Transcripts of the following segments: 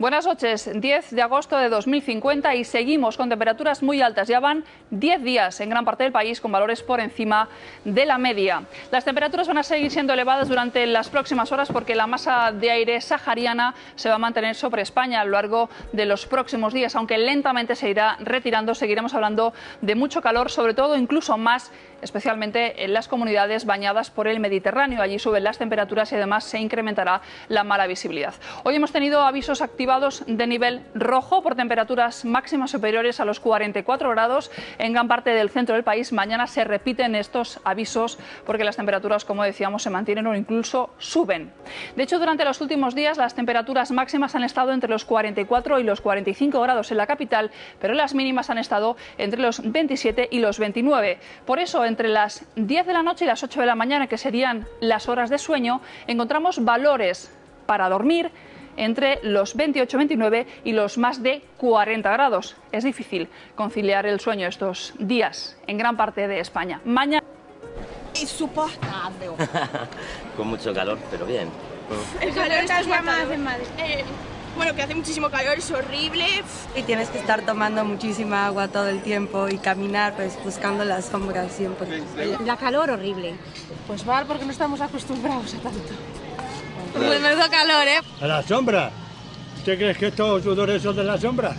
Buenas noches, 10 de agosto de 2050 y seguimos con temperaturas muy altas. Ya van 10 días en gran parte del país con valores por encima de la media. Las temperaturas van a seguir siendo elevadas durante las próximas horas porque la masa de aire sahariana se va a mantener sobre España a lo largo de los próximos días, aunque lentamente se irá retirando. Seguiremos hablando de mucho calor, sobre todo incluso más especialmente en las comunidades bañadas por el Mediterráneo. Allí suben las temperaturas y además se incrementará la mala visibilidad. Hoy hemos tenido avisos activados de nivel rojo por temperaturas máximas superiores a los 44 grados en gran parte del centro del país. Mañana se repiten estos avisos porque las temperaturas, como decíamos, se mantienen o incluso suben. De hecho, durante los últimos días las temperaturas máximas han estado entre los 44 y los 45 grados en la capital, pero las mínimas han estado entre los 27 y los 29. Por eso, entre las 10 de la noche y las 8 de la mañana, que serían las horas de sueño, encontramos valores para dormir entre los 28-29 y los más de 40 grados. Es difícil conciliar el sueño estos días en gran parte de España. Mañana insoportable. Con mucho calor, pero bien. El calor está matador. Eh, bueno, que hace muchísimo calor, es horrible. Y tienes que estar tomando muchísima agua todo el tiempo y caminar pues buscando la sombra siempre. La calor horrible. Pues mal porque no estamos acostumbrados a tanto. Pues menudo calor, ¿eh? ¿A la sombra? ¿Usted cree que estos sudores son de la sombra?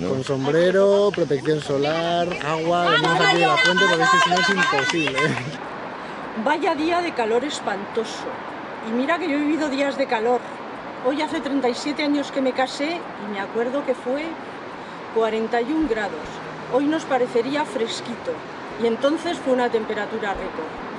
Con sombrero, protección solar, agua, venimos aquí de la fuente porque es que si no es imposible. Vaya día de calor espantoso. Y mira que yo he vivido días de calor. Hoy hace 37 años que me casé y me acuerdo que fue 41 grados. Hoy nos parecería fresquito y entonces fue una temperatura récord.